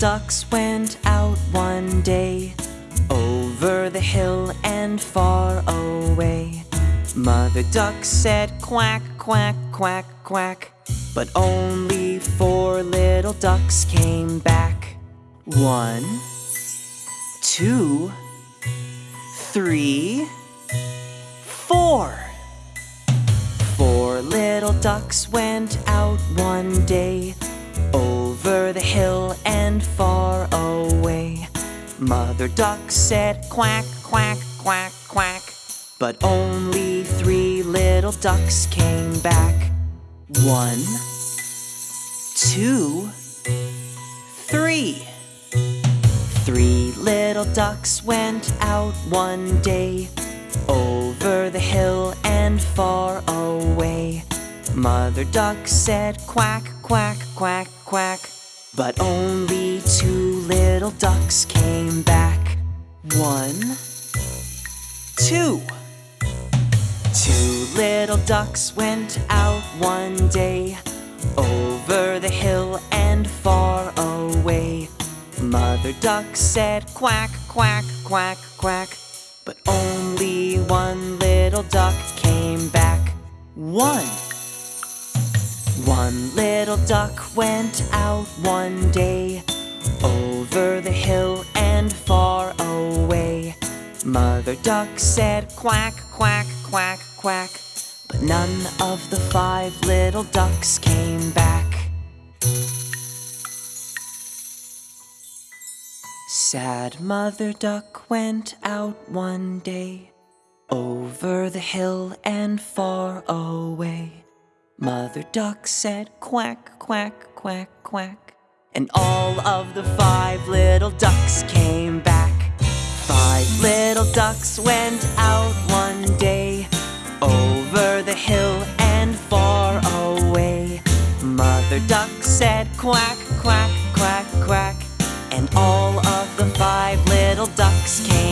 ducks went out one day over the hill and far away. Mother duck said quack, quack, quack, quack, but only four little ducks came back. One, two, three, four. Four little ducks went out one day over the hill far away. Mother duck said quack, quack, quack, quack, but only three little ducks came back. One, two, three. Three little ducks went out one day over the hill and far away. Mother duck said quack, quack, quack, quack, but only two little ducks came back. One, two. Two little ducks went out one day over the hill and far away. Mother duck said quack, quack, quack, quack, but only one little duck came back. One. One little duck went out one day over the hill and far away. Mother duck said quack, quack, quack, quack, but none of the five little ducks came back. Sad Mother Duck went out one day over the hill and far away. Mother Duck said quack, quack, quack, quack, and all of the five little ducks came back. Five little ducks went out one day over the hill and far away. Mother Duck said quack, quack, quack, quack, and all of the five little ducks came.